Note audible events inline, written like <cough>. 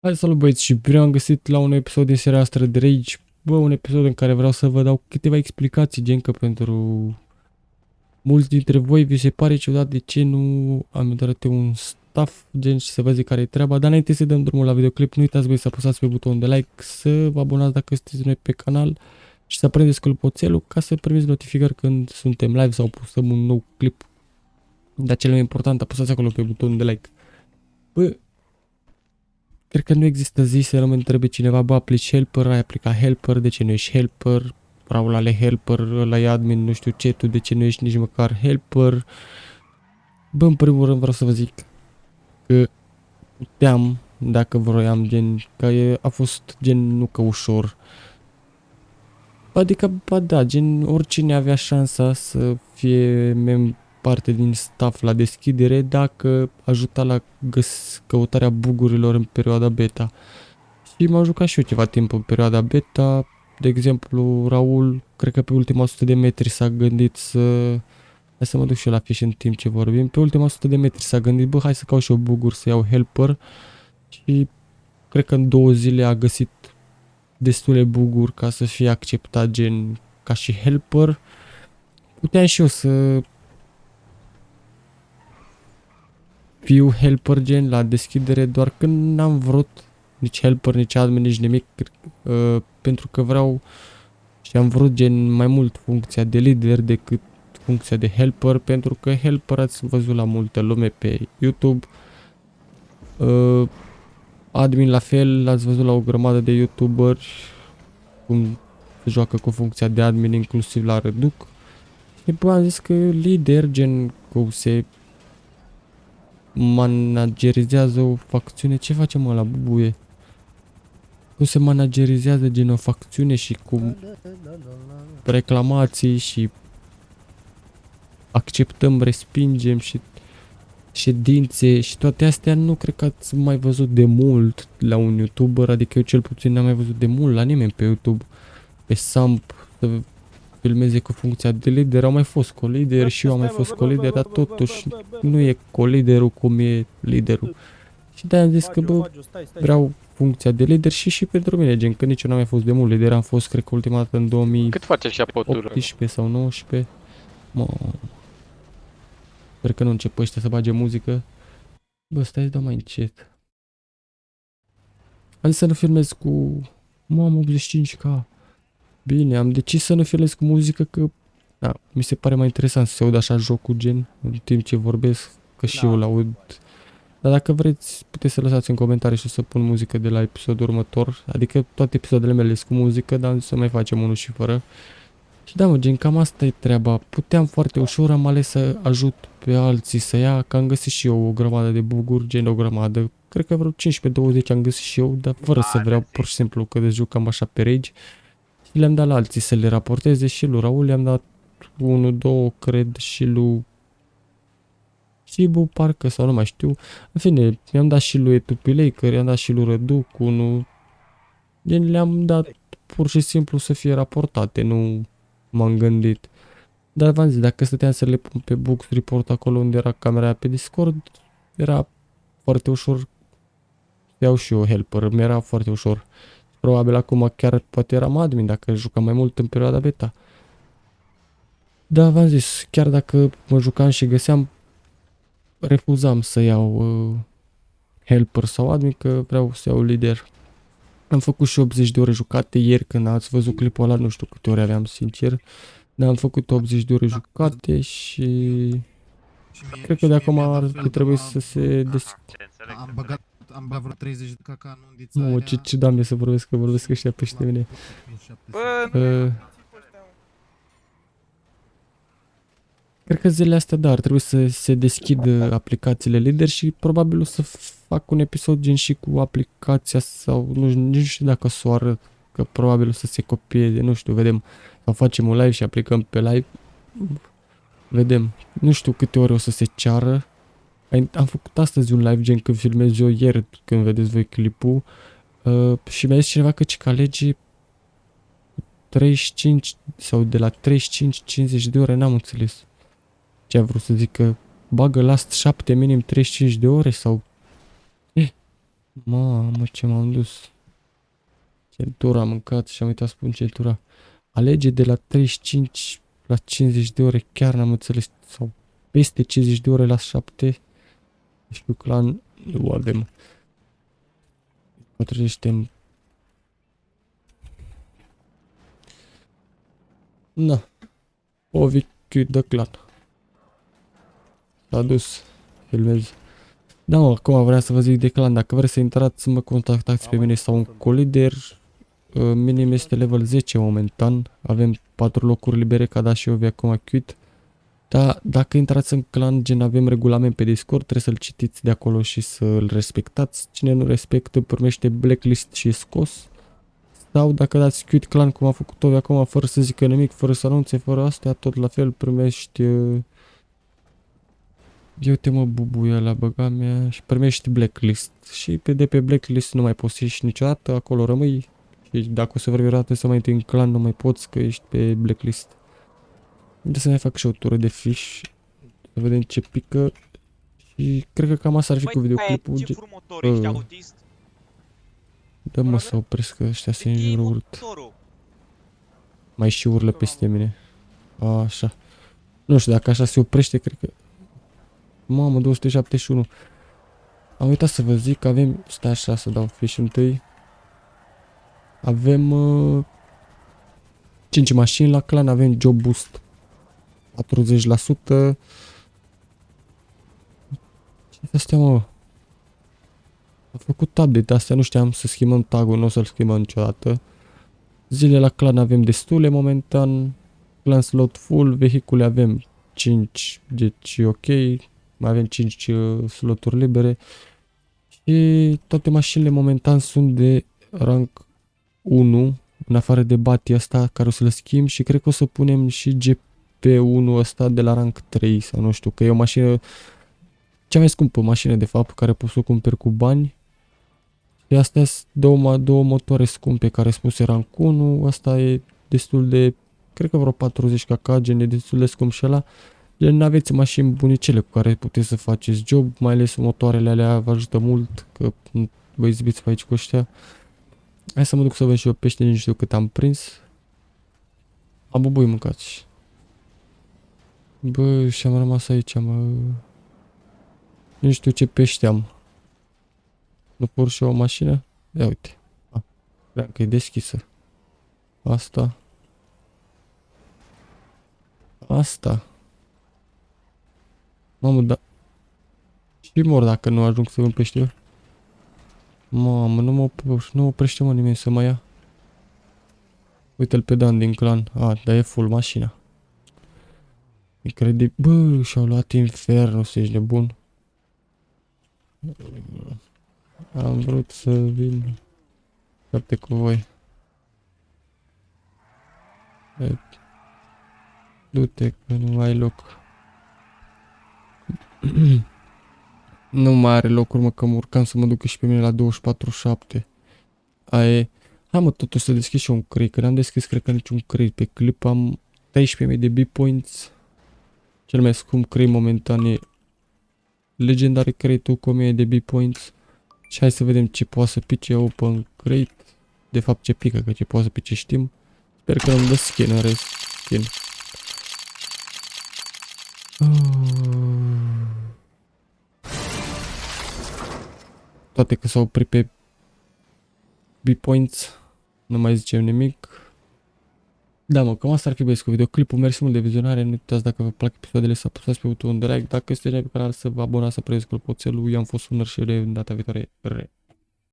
Hai salut băieți și bine am găsit la un episod din seria asta de Rage. Bă, un episod în care vreau să vă dau câteva explicații, gen că pentru mulți dintre voi vi se pare ciudat de ce nu am dat un staff, gen și să vă zic care e treaba. Dar înainte să dăm drumul la videoclip, nu uitați voi să apăsați pe butonul de like, să vă abonați dacă sunteți noi pe canal și să prindeți clopoțelul ca să primiți notificări când suntem live sau postăm un nou clip. Dar cel mai important, apăsați acolo pe butonul de like. Bă, Cred că nu există zi să nu mă întrebe cineva, bă, aplici helper, ai aplicat helper, de ce nu ești helper? Raul ale helper, la e admin, nu știu ce, tu de ce nu ești nici măcar helper? Bă, în primul rând vreau să vă zic că puteam, dacă vroiam, gen, că e, a fost gen nu că ușor. Adică, ba da, gen, oricine avea șansa să fie mem parte din staff la deschidere dacă ajuta la găs- căutarea bugurilor în perioada beta. Și m-am jucat și eu ceva timp în perioada beta. De exemplu, Raul, cred că pe ultima 100 de metri s-a gândit să... Hai să mă duc și eu la fiș în timp ce vorbim. Pe ultima 100 de metri s-a gândit, bă, hai să caut și eu buguri, să iau helper. Și cred că în două zile a găsit destule buguri ca să fie acceptat gen ca și helper. Puteam și eu să fiu helper gen la deschidere doar când n-am vrut nici helper, nici admin, nici nimic uh, pentru că vreau și am vrut gen mai mult funcția de lider decât funcția de helper pentru că helper ați văzut la multă lume pe YouTube. Uh, admin la fel l-ați văzut la o grămadă de youtuberi cum se joacă cu funcția de admin inclusiv la Reduc și bă, am zis că lider gen cum se managerizează o facțiune. Ce face mă la bubuie? Cum se managerizează gen o facțiune și cu reclamații și acceptăm, respingem și ședințe și toate astea nu cred că ați mai văzut de mult la un youtuber, adică eu cel puțin n-am mai văzut de mult la nimeni pe YouTube, pe Samp, să filmeze cu funcția de lider, au mai fost colider și eu am mai fost colider, dar totuși nu e coliderul cum e liderul. Și de am zis că, bă, vreau funcția de lider și și pentru mine, gen, că nici eu n-am mai fost de mult lider, am fost, cred că, ultima dată în 2018 sau 19. Mă... Sper că nu încep ăștia să bage muzică. Bă, stai, dau mai încet. Am zis să nu filmez cu... Mamă, 85k. Bine, am decis să nu filez cu muzică că da, mi se pare mai interesant să se aud așa jocul gen în timp ce vorbesc, că și da. eu l-aud. Dar dacă vreți, puteți să lăsați în comentarii și să pun muzică de la episodul următor. Adică toate episoadele mele sunt cu muzică, dar să mai facem unul și fără. Și da, mă, gen, cam asta e treaba. Puteam foarte ușor, am ales să ajut pe alții să ia, că am găsit și eu o grămadă de buguri, gen o grămadă. Cred că vreo 15-20 am găsit și eu, dar fără să vreau, pur și simplu, că de jucam așa pe rage. Și le-am dat la alții să le raporteze și lui Raul le-am dat 1, 2, cred, și lui Cibu, parcă, sau nu mai știu. În fine, mi-am dat și lui Etupilei, că i-am dat și lui Răduc, unul. Le-am dat pur și simplu să fie raportate, nu m-am gândit. Dar v-am zis, dacă stăteam să le pun pe Books Report acolo unde era camera pe Discord, era foarte ușor. Iau și eu helper, mi-era foarte ușor. Probabil acum chiar poate eram admin dacă jucam mai mult în perioada beta. Da, v-am zis, chiar dacă mă jucam și găseam, refuzam să iau uh, helper sau admin, că vreau să iau lider. Am făcut și 80 de ore jucate ieri când ați văzut clipul ăla, nu știu câte ore aveam sincer. Dar am făcut 80 de ore jucate și... Cred că de acum ar trebui să se deschide. Am băgat am băgat vreo 30 de caca în undița Nu, ce, ce doamne să vorbesc, că vorbesc ăștia peste mine. Bă, nu Uh, Cred că zilele astea, da, ar trebui să se deschidă aplicațiile lider și probabil o să fac un episod gen și cu aplicația sau nu, nici nu știu dacă o arăt, că probabil o să se copieze, nu știu, vedem. Sau facem un live și aplicăm pe live. Vedem. Nu știu câte ore o să se ceară. Am făcut astăzi un live gen când filmez eu ieri, când vedeți voi clipul. Uh, și mi-a zis cineva că cica lege 35 sau de la 35-50 de ore, n-am înțeles. Ce a vrut să zic că bagă last 7 minim 35 de ore sau... Eh, Mamă, ce m-am dus. Centura am mâncat și am uitat să spun centura. Alege de la 35 la 50 de ore, chiar n-am înțeles. Sau peste 50 de ore la 7. Știu clan, nu avem. Potrivește Na. Ovi de clan. S-a dus. Filmez. Da, mă, acum vreau să vă zic de clan. Dacă vreți să intrați, să mă contactați pe mine sau un colider. Uh, minim este level 10 momentan. Avem 4 locuri libere ca da și eu acum quit. Dar dacă intrați în clan, gen avem regulament pe Discord, trebuie să-l citiți de acolo și să-l respectați. Cine nu respectă primește blacklist și e scos. Sau dacă dați quit clan cum a făcut Ovi acum, fără să zică nimic, fără să anunțe, fără astea, tot la fel primești... Uh, eu te mă bubuie la băga mea și primești blacklist. Și pe de pe blacklist nu mai poți să ieși niciodată, acolo rămâi. Și dacă o să vrei vreodată să mai intri în clan, nu mai poți că ești pe blacklist. De să mai fac și o tură de fish. Să vedem ce pică. Și cred că cam asta ar fi cu videoclipul. ce furmător ești, Uh. autist? Dă mă să opresc că ăștia se înjură urât. Mai și urlă peste mine. Așa. Nu știu, dacă așa se oprește, cred că... Mamă, 271. Am uitat să vă zic că avem... Stai așa să dau fish întâi. Avem... Uh, 5 mașini la clan, avem job boost. 40%. Ce astea, mă? A făcut update astea, nu știam să schimbăm tagul, nu o să-l schimbăm niciodată. Zile la clan avem destule momentan. Clan slot full, vehicule avem 5, deci ok. Mai avem 5 uh, sloturi libere. Și toate mașinile momentan sunt de rank 1, în afară de Bati ăsta care o să-l schimb și cred că o să punem și GP1 ăsta de la rank 3 sau nu știu, că e o mașină cea mai scumpă mașină de fapt care poți să o cumperi cu bani și astea sunt două, două motoare scumpe care spus rank 1, asta e destul de, cred că vreo 40 kk, gen e destul de scump și ăla. Gen n-aveți mașini bunicele cu care puteți să faceți job, mai ales motoarele alea vă ajută mult, că vă izbiți pe aici cu ăștia. Hai să mă duc să văd și eu pește, nici nu știu cât am prins. Am bubui mâncați. Bă, și am rămas aici, mă... Nu știu ce pește am. Nu pur și o mașină? Ia uite. Ah, cream că e deschisă. Asta. Asta. Mamă, da... Și mor dacă nu ajung să vând pește. Mamă, nu mă, opr- nu oprește mă nimeni să mă ia. Uite-l pe Dan din clan. A, dar e full mașina. Incredibil. Bă, și-au luat infernul, să ești nebun. Am vrut să vin Capte cu voi. E, Du-te că nu ai loc. <clears throat> nu mai are locuri, mă, că mă urcam să mă duc și pe mine la 24-7. Aia e. Hai mă, totuși să deschid și eu un crate, că n-am deschis, cred că niciun crate. Pe clip am 13.000 de B-points. Cel mai scump crate momentan e Legendary crate-ul cu 1000 de B-points. Și hai să vedem ce poate să pice open crate. De fapt ce pică, că ce poate să pice știm. Sper că nu-mi dă skin în rest. Skin. Toate că s-au oprit pe B-points. Nu mai zicem nimic. Da, mă, cam asta ar fi băieți cu videoclipul. Mersi mult de vizionare. Nu uitați dacă vă plac episoadele să apăsați pe butonul de like. Dacă este pe canal să vă abonați să preț clopoțelul. Eu am fost un și de data viitoare. Re.